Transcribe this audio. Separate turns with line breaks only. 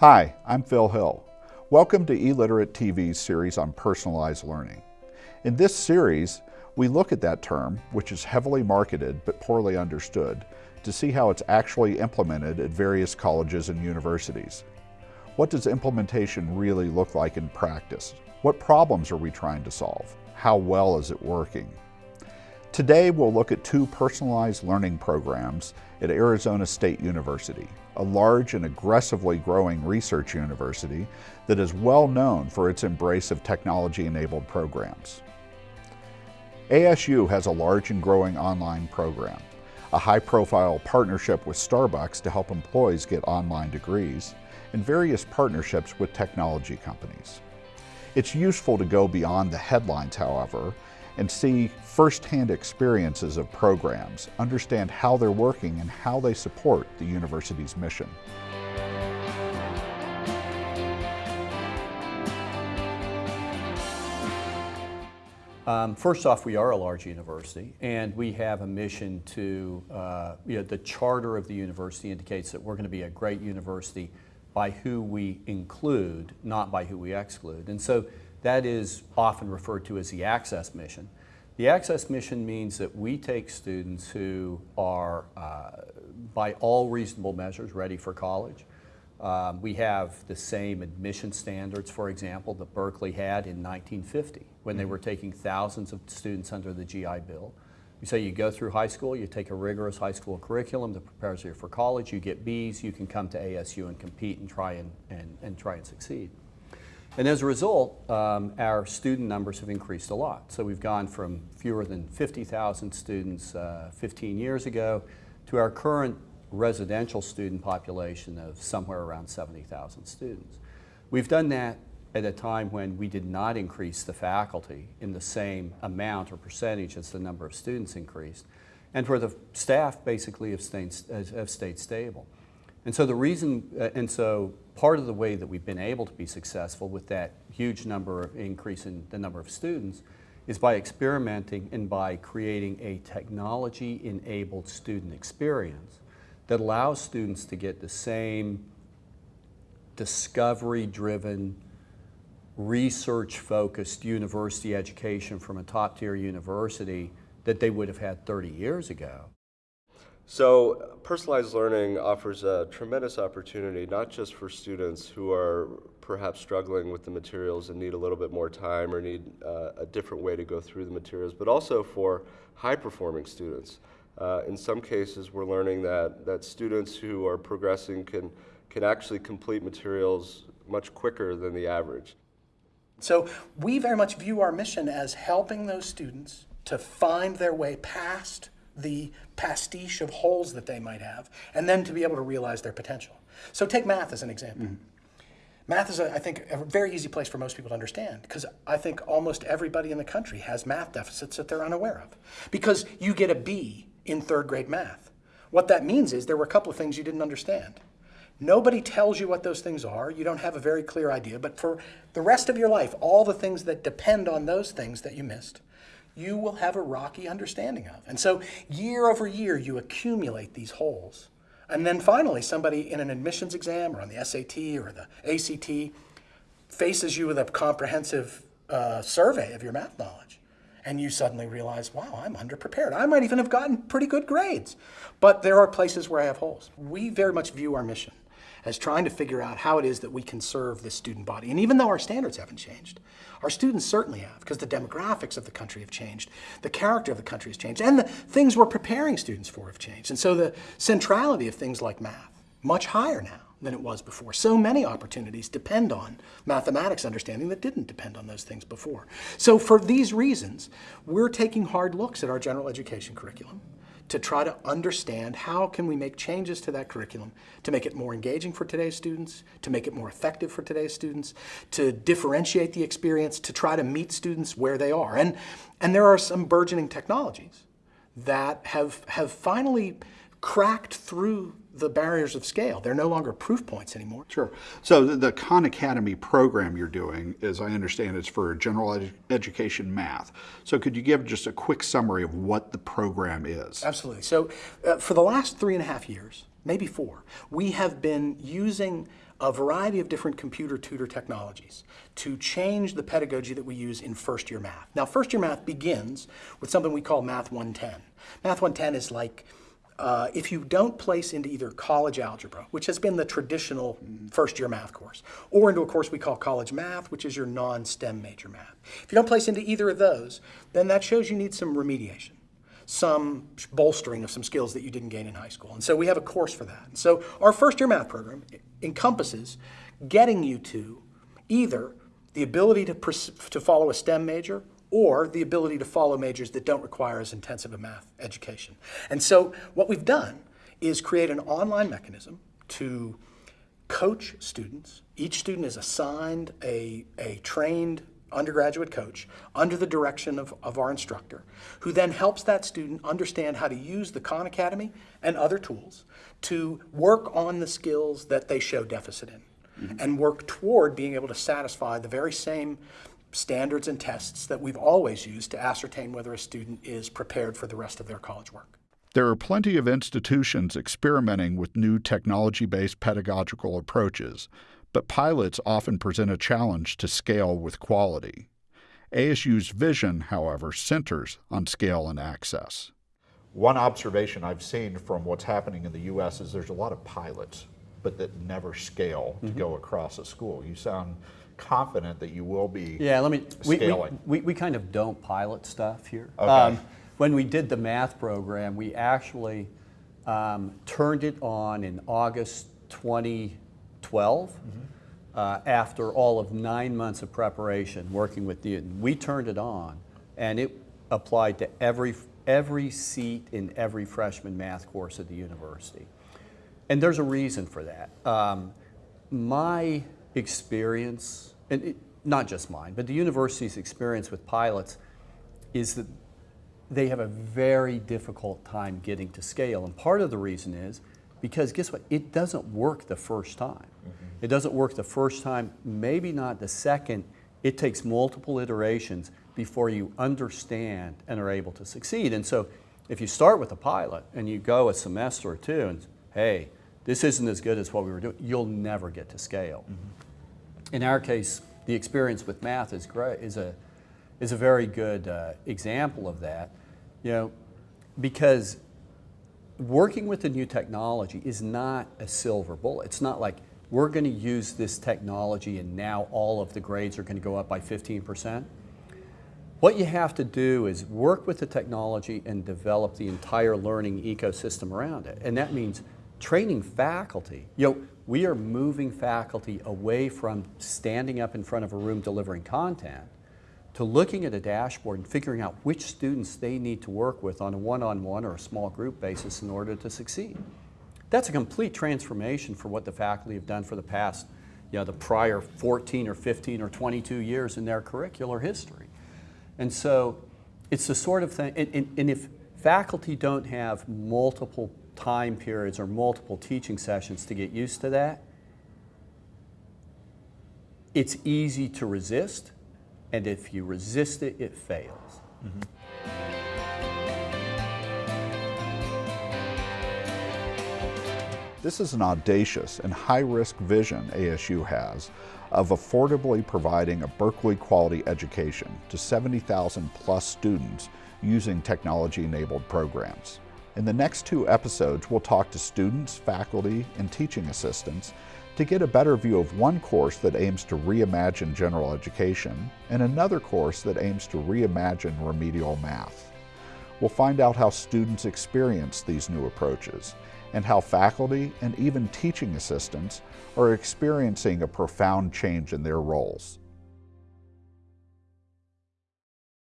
Hi, I'm Phil Hill. Welcome to eLiterate TV's series on personalized learning. In this series, we look at that term, which is heavily marketed but poorly understood, to see how it's actually implemented at various colleges and universities. What does implementation really look like in practice? What problems are we trying to solve? How well is it working? Today we'll look at two personalized learning programs at Arizona State University, a large and aggressively growing research university that is well known for its embrace of technology-enabled programs. ASU has a large and growing online program, a high-profile partnership with Starbucks to help employees get online degrees, and various partnerships with technology companies. It's useful to go beyond the headlines, however, and see firsthand experiences of programs, understand how they're working and how they support the university's mission.
Um, first off, we are a large university, and we have a mission to, uh, you know, the charter of the university indicates that we're going to be a great university by who we include, not by who we exclude. And so that is often referred to as the access mission. The access mission means that we take students who are, uh, by all reasonable measures, ready for college. Um, we have the same admission standards, for example, that Berkeley had in 1950 when they mm-hmm. were taking thousands of students under the GI Bill. We say you go through high school, you take a rigorous high school curriculum that prepares you for college, you get Bs, you can come to ASU and compete and try and, and, and try and succeed. And as a result, um, our student numbers have increased a lot. So we've gone from fewer than 50,000 students uh, 15 years ago to our current residential student population of somewhere around 70,000 students. We've done that at a time when we did not increase the faculty in the same amount or percentage as the number of students increased, and where the staff basically have stayed, have stayed stable. And so the reason, uh, and so part of the way that we've been able to be successful with that huge number of increase in the number of students is by experimenting and by creating a technology-enabled student experience that allows students to get the same discovery-driven, research-focused university education from a top-tier university that they would have had 30 years ago.
So personalized learning offers a tremendous opportunity, not just for students who are perhaps struggling with the materials and need a little bit more time or need uh, a different way to go through the materials, but also for high-performing students. Uh, in some cases, we're learning that, that students who are progressing can, can actually complete materials much quicker than the average.
So we very much view our mission as helping those students to find their way past the pastiche of holes that they might have, and then to be able to realize their potential. So take math as an example. Mm -hmm. Math is, a, I think, a very easy place for most people to understand because I think almost everybody in the country has math deficits that they're unaware of. Because you get a B in third grade math. What that means is there were a couple of things you didn't understand. Nobody tells you what those things are. You don't have a very clear idea. But for the rest of your life, all the things that depend on those things that you missed, you will have a rocky understanding of. And so year over year, you accumulate these holes. And then finally, somebody in an admissions exam or on the SAT or the ACT faces you with a comprehensive uh, survey of your math knowledge. And you suddenly realize, wow, I'm underprepared. I might even have gotten pretty good grades. But there are places where I have holes. We very much view our mission as trying to figure out how it is that we can serve this student body. And even though our standards haven't changed, our students certainly have, because the demographics of the country have changed, the character of the country has changed, and the things we're preparing students for have changed. And so the centrality of things like math, much higher now than it was before. So many opportunities depend on mathematics understanding that didn't depend on those things before. So for these reasons, we're taking hard looks at our general education curriculum to try to understand how can we make changes to that curriculum to make it more engaging for today's students, to make it more effective for today's students, to differentiate the experience, to try to meet students where they are. And, and there are some burgeoning technologies that have, have finally cracked through the barriers of scale. They're no longer proof points anymore.
Sure. So the, the Khan Academy program you're doing, as I understand, it's for general edu education math. So could you give just a quick summary of what the program is?
Absolutely. So uh, for the last three and a half years, maybe four, we have been using a variety of different computer tutor technologies to change the pedagogy that we use in first year math. Now, first year math begins with something we call Math 110. Math 110 is like uh, if you don't place into either college algebra, which has been the traditional first year math course, or into a course we call college math, which is your non STEM major math. If you don't place into either of those, then that shows you need some remediation some bolstering of some skills that you didn't gain in high school. And so we have a course for that. So our first year math program encompasses getting you to either the ability to, to follow a STEM major or the ability to follow majors that don't require as intensive a math education. And so what we've done is create an online mechanism to coach students. Each student is assigned a, a trained undergraduate coach under the direction of, of our instructor, who then helps that student understand how to use the Khan Academy and other tools to work on the skills that they show deficit in mm -hmm. and work toward being able to satisfy the very same standards and tests that we've always used to ascertain whether a student is prepared for the rest of their college work.
There are plenty of institutions experimenting with new technology based pedagogical approaches, but pilots often present a challenge to scale with quality. ASU's vision, however, centers on scale and access. One observation I've seen from what's happening in the U.S. is there's a lot of pilots, but that never scale to mm -hmm. go across a school. You sound confident that you will be
yeah, let me,
scaling?
We, we, we kind of don't pilot stuff here. Okay. Um, when we did the math program, we actually um, turned it on in August 2012 mm -hmm. uh, after all of nine months of preparation working with Knewton. We turned it on and it applied to every, every seat in every freshman math course at the university. And there's a reason for that. Um, my experience, and it, not just mine, but the university's experience with pilots is that they have a very difficult time getting to scale. And part of the reason is because guess what? It doesn't work the first time. Mm -hmm. It doesn't work the first time, maybe not the second. It takes multiple iterations before you understand and are able to succeed. And so if you start with a pilot and you go a semester or two and, hey, this isn't as good as what we were doing, you'll never get to scale. Mm -hmm in our case, the experience with math is great, is a, is a very good uh, example of that. You know, because working with the new technology is not a silver bullet. It's not like we're going to use this technology and now all of the grades are going to go up by 15%. What you have to do is work with the technology and develop the entire learning ecosystem around it. And that means training faculty. You know, we are moving faculty away from standing up in front of a room delivering content to looking at a dashboard and figuring out which students they need to work with on a one-on-one -on -one or a small group basis in order to succeed. That's a complete transformation for what the faculty have done for the past, you know, the prior 14 or 15 or 22 years in their curricular history. And so it's the sort of thing, and, and, and if faculty don't have multiple time periods or multiple teaching sessions to get used to that, it's easy to resist, and if you resist it, it fails. Mm -hmm. This is an audacious and high-risk vision ASU has of affordably providing a Berkeley quality education to 70,000 plus students using technology-enabled programs. In the next two episodes, we'll talk to students, faculty, and teaching assistants to get a better view of one course that aims to reimagine general education and another course that aims to reimagine remedial math. We'll find out how students experience these new approaches and how faculty and even teaching assistants are experiencing a profound change in their roles.